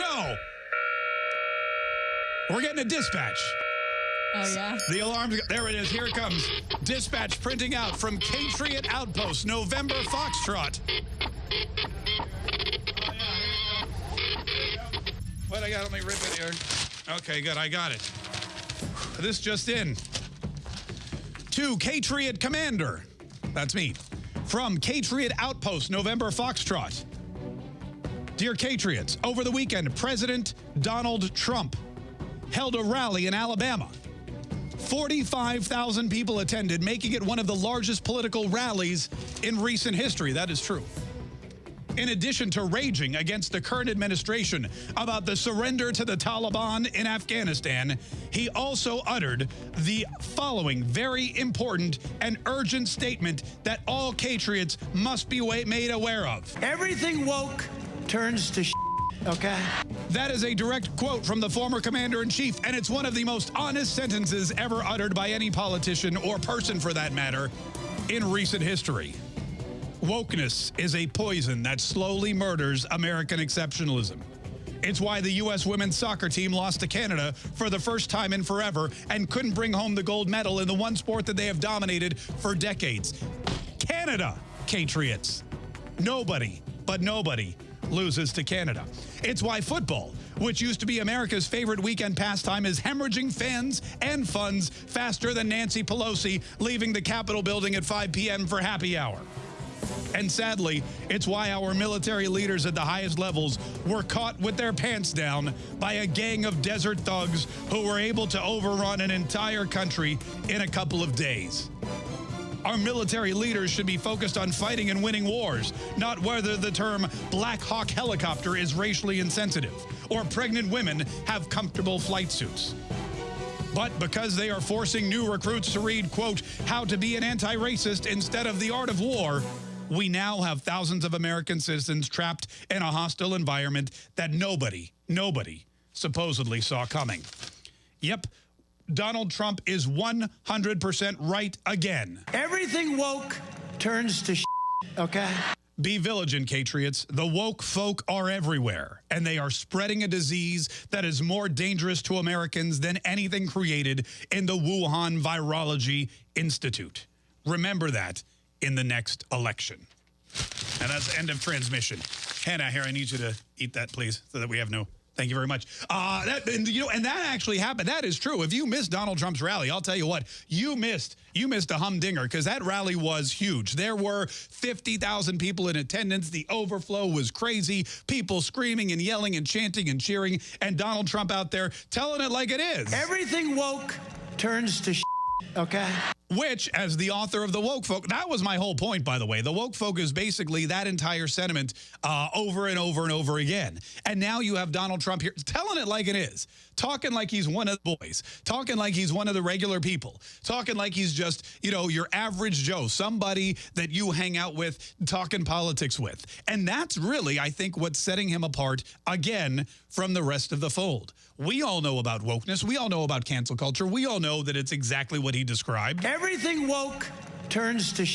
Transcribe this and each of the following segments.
no. We're getting a dispatch. Oh, yeah. The alarm, there it is, here it comes. Dispatch printing out from Patriot Outpost, November Foxtrot. What I got? Let me rip it here. Okay, good, I got it. This just in. To Patriot Commander, that's me, from Patriot Outpost, November Foxtrot. Dear Patriots, over the weekend, President Donald Trump held a rally in Alabama. 45,000 people attended, making it one of the largest political rallies in recent history. That is true. In addition to raging against the current administration about the surrender to the Taliban in Afghanistan, he also uttered the following very important and urgent statement that all Patriots must be made aware of. Everything woke turns to okay? That is a direct quote from the former commander-in-chief, and it's one of the most honest sentences ever uttered by any politician or person for that matter in recent history. Wokeness is a poison that slowly murders American exceptionalism. It's why the U.S. women's soccer team lost to Canada for the first time in forever and couldn't bring home the gold medal in the one sport that they have dominated for decades. Canada, Patriots. Nobody, but nobody loses to Canada. It's why football, which used to be America's favorite weekend pastime, is hemorrhaging fans and funds faster than Nancy Pelosi leaving the Capitol building at 5 p.m. for happy hour. And sadly, it's why our military leaders at the highest levels were caught with their pants down by a gang of desert thugs who were able to overrun an entire country in a couple of days. Our military leaders should be focused on fighting and winning wars, not whether the term Black Hawk helicopter is racially insensitive or pregnant women have comfortable flight suits. But because they are forcing new recruits to read, quote, how to be an anti-racist instead of the art of war, we now have thousands of American citizens trapped in a hostile environment that nobody, nobody supposedly saw coming. Yep, Donald Trump is 100% right again. Everything woke turns to okay? Be vigilant, Patriots. The woke folk are everywhere, and they are spreading a disease that is more dangerous to Americans than anything created in the Wuhan Virology Institute. Remember that in the next election. And that's end of transmission. Hannah, here, I need you to eat that, please, so that we have no Thank you very much. Uh, that, and, you know, and that actually happened. That is true. If you missed Donald Trump's rally, I'll tell you what, you missed you missed a humdinger because that rally was huge. There were 50,000 people in attendance. The overflow was crazy. People screaming and yelling and chanting and cheering. And Donald Trump out there telling it like it is. Everything woke turns to okay? Which, as the author of The Woke Folk, that was my whole point, by the way. The Woke Folk is basically that entire sentiment uh, over and over and over again. And now you have Donald Trump here telling it like it is, talking like he's one of the boys, talking like he's one of the regular people, talking like he's just, you know, your average Joe, somebody that you hang out with, talking politics with. And that's really, I think, what's setting him apart, again, from the rest of the fold. We all know about wokeness. We all know about cancel culture. We all know that it's exactly what he described. Everything woke turns to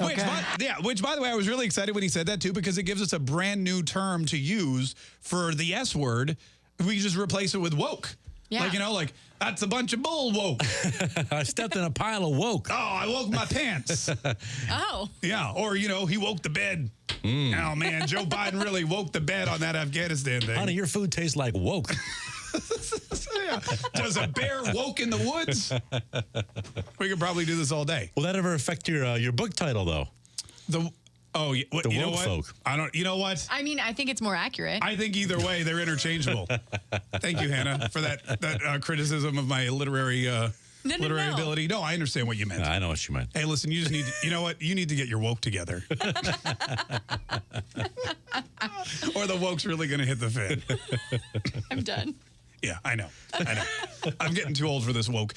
Okay. Which, by, yeah, which, by the way, I was really excited when he said that, too, because it gives us a brand new term to use for the S word. We just replace it with woke. Yeah. Like, you know, like, that's a bunch of bull woke. I stepped in a pile of woke. Oh, I woke my pants. oh. Yeah, or, you know, he woke the bed. Mm. Oh, man, Joe Biden really woke the bed on that Afghanistan thing. Honey, your food tastes like woke. yeah. Does a bear woke in the woods? We could probably do this all day. Will that ever affect your uh, your book title though? The Oh, what, the you woke know what? folk. I don't. You know what? I mean, I think it's more accurate. I think either way they're interchangeable. Thank you, Hannah, for that that uh, criticism of my literary. Uh, no, no, literary no. ability. No, I understand what you meant. I know what you meant. Hey, listen, you just need to, you know what? You need to get your woke together. or the woke's really going to hit the fan. I'm done. Yeah, I know. I know. I'm getting too old for this woke.